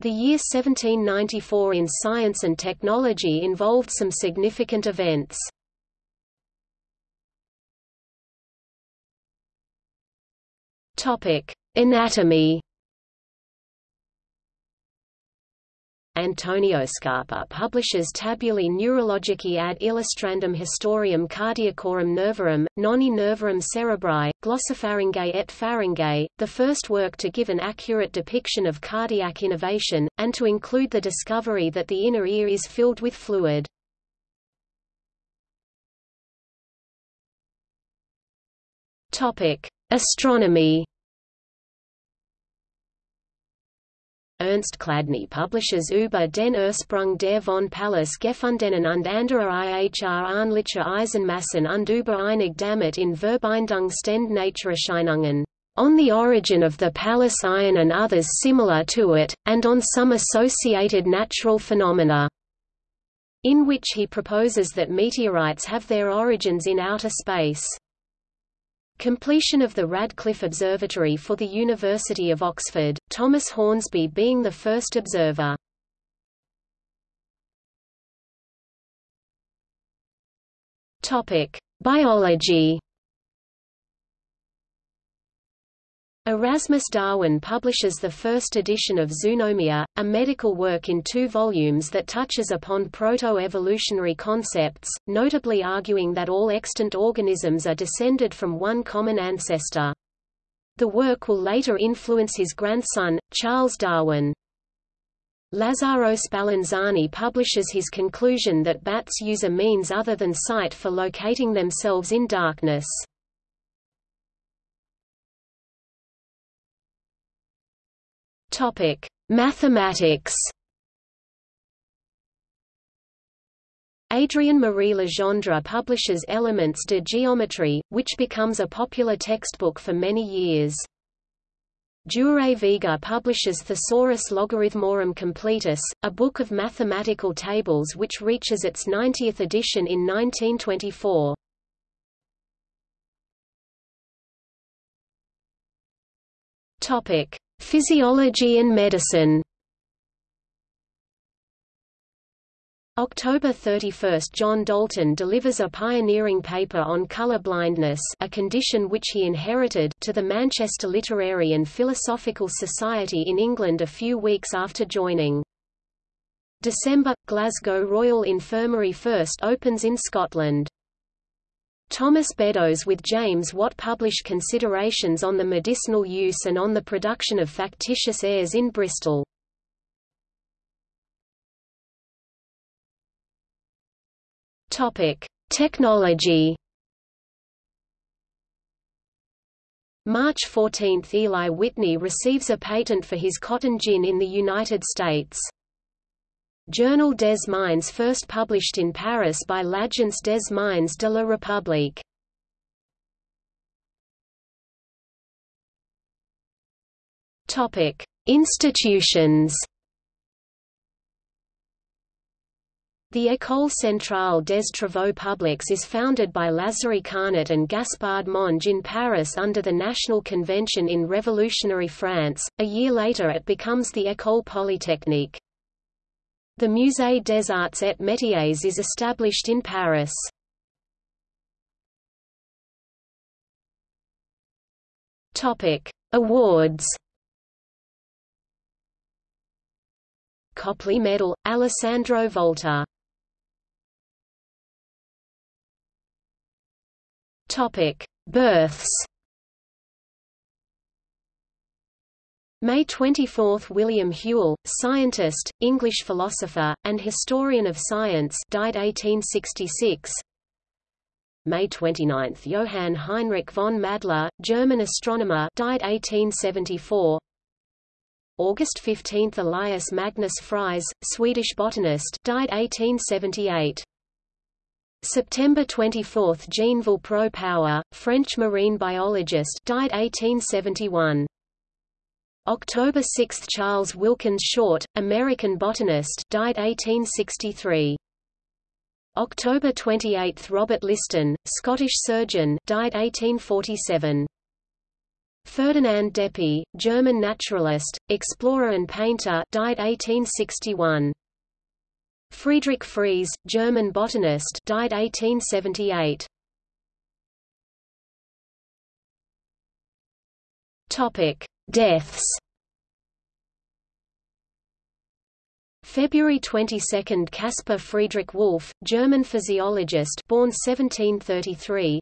The year 1794 in science and technology involved some significant events. Anatomy. Antonio Scarpa publishes Tabulae Neurologicae ad illustrandum historiam cardiacorum nervorum, noni nervorum cerebri, glossopharyngae et pharyngae, the first work to give an accurate depiction of cardiac innervation, and to include the discovery that the inner ear is filled with fluid. Astronomy Ernst Chladni publishes über den Ursprung der von Pallas gefundenen und anderer IHR ähnlicher Eisenmassen und über einig damit in Verbindung stehende Naturerscheinungen. On the origin of the Pallas iron and others similar to it, and on some associated natural phenomena, in which he proposes that meteorites have their origins in outer space. Completion of the Radcliffe Observatory for the University of Oxford, Thomas Hornsby being the first observer. Biology Erasmus Darwin publishes the first edition of Zoonomia, a medical work in two volumes that touches upon proto-evolutionary concepts, notably arguing that all extant organisms are descended from one common ancestor. The work will later influence his grandson, Charles Darwin. Lazzaro Spallanzani publishes his conclusion that bats use a means other than sight for locating themselves in darkness. Topic: Mathematics. Adrien Marie Legendre publishes Elements de Géométrie, which becomes a popular textbook for many years. Jurij Vega publishes Thesaurus Logarithmorum Completus, a book of mathematical tables which reaches its 90th edition in 1924. Topic: Physiology and medicine October 31 – John Dalton delivers a pioneering paper on colour blindness a condition which he inherited to the Manchester Literary and Philosophical Society in England a few weeks after joining. December – Glasgow Royal Infirmary first opens in Scotland. Thomas Beddoes with James Watt publish Considerations on the Medicinal Use and on the Production of Factitious Airs in Bristol. Technology March 14 – Eli Whitney receives a patent for his cotton gin in the United States. Journal des Mines first published in Paris by l'Agence des Mines de la République. Institutions. The École centrale des travaux publics is founded by Lazare Carnot and Gaspard Monge in Paris under the National Convention in revolutionary France. A year later it becomes the École Polytechnique. The Musée des Arts et Métiers is established in Paris. Topic: Awards. Copley Medal, Alessandro Volta. Topic: Births. May 24 – William Whewell, scientist, English philosopher, and historian of science died 1866 May 29 – Johann Heinrich von Madler, German astronomer died 1874 August 15 – Elias Magnus Fries, Swedish botanist died 1878 September 24 – Jeanne Villepreux-Power, French marine biologist died 1871 October 6 – Charles Wilkins Short, American botanist died 1863. October 28 – Robert Liston, Scottish surgeon died 1847. Ferdinand Deppe, German naturalist, explorer and painter died 1861. Friedrich Fries, German botanist died 1878. Topic: Deaths. February 22 – Caspar Friedrich Wolff, German physiologist born 1733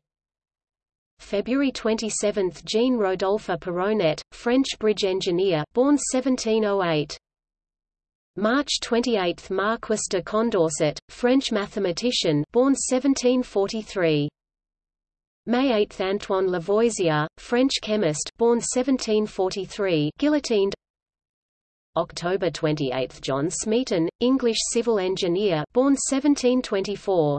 February 27 – Jean Rodolphe Perronet, French bridge engineer born 1708 March 28 – Marquis de Condorcet, French mathematician born 1743 May 8 – Antoine Lavoisier, French chemist born 1743 guillotined. October 28 – John Smeaton, English civil engineer born 1724